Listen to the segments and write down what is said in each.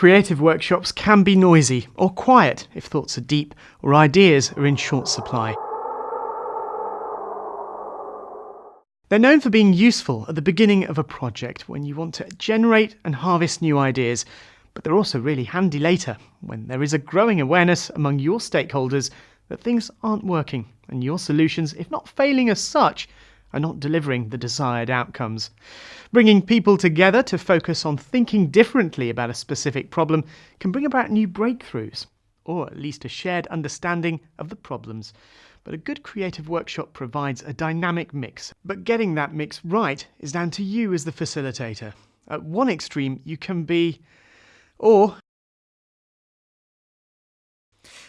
Creative workshops can be noisy or quiet if thoughts are deep or ideas are in short supply. They're known for being useful at the beginning of a project when you want to generate and harvest new ideas, but they're also really handy later when there is a growing awareness among your stakeholders that things aren't working and your solutions, if not failing as such, are not delivering the desired outcomes. Bringing people together to focus on thinking differently about a specific problem can bring about new breakthroughs, or at least a shared understanding of the problems. But a good creative workshop provides a dynamic mix. But getting that mix right is down to you as the facilitator. At one extreme, you can be, or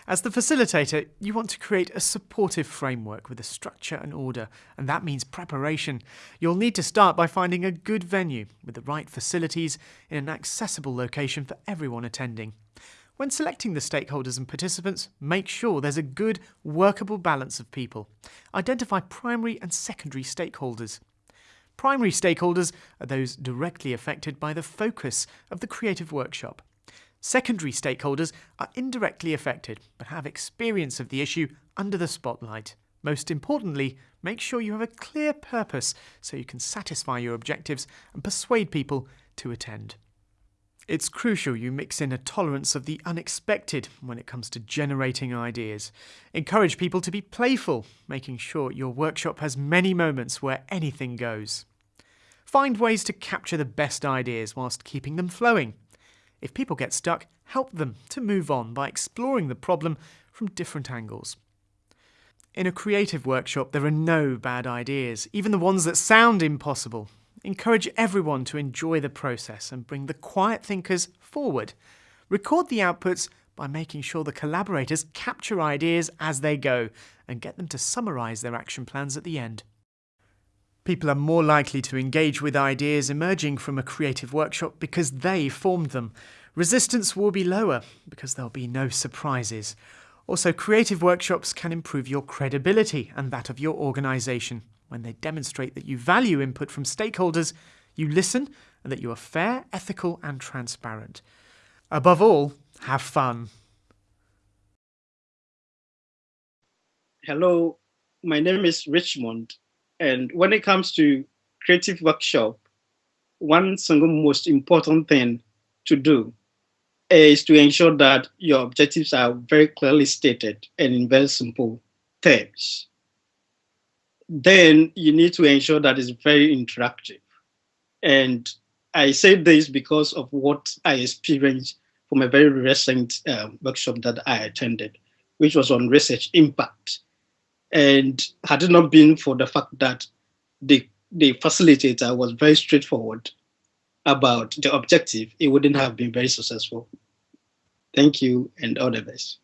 as the facilitator, you want to create a supportive framework with a structure and order, and that means preparation. You'll need to start by finding a good venue with the right facilities in an accessible location for everyone attending. When selecting the stakeholders and participants, make sure there's a good, workable balance of people. Identify primary and secondary stakeholders. Primary stakeholders are those directly affected by the focus of the creative workshop. Secondary stakeholders are indirectly affected but have experience of the issue under the spotlight. Most importantly, make sure you have a clear purpose so you can satisfy your objectives and persuade people to attend. It's crucial you mix in a tolerance of the unexpected when it comes to generating ideas. Encourage people to be playful, making sure your workshop has many moments where anything goes. Find ways to capture the best ideas whilst keeping them flowing. If people get stuck, help them to move on by exploring the problem from different angles. In a creative workshop, there are no bad ideas, even the ones that sound impossible. Encourage everyone to enjoy the process and bring the quiet thinkers forward. Record the outputs by making sure the collaborators capture ideas as they go and get them to summarise their action plans at the end. People are more likely to engage with ideas emerging from a creative workshop because they formed them. Resistance will be lower because there'll be no surprises. Also, creative workshops can improve your credibility and that of your organisation. When they demonstrate that you value input from stakeholders, you listen, and that you are fair, ethical, and transparent. Above all, have fun. Hello, my name is Richmond. And when it comes to creative workshop, one single most important thing to do is to ensure that your objectives are very clearly stated and in very simple terms. Then you need to ensure that it's very interactive. And I say this because of what I experienced from a very recent um, workshop that I attended, which was on research impact. And had it not been for the fact that the, the facilitator was very straightforward about the objective, it wouldn't have been very successful. Thank you and all the best.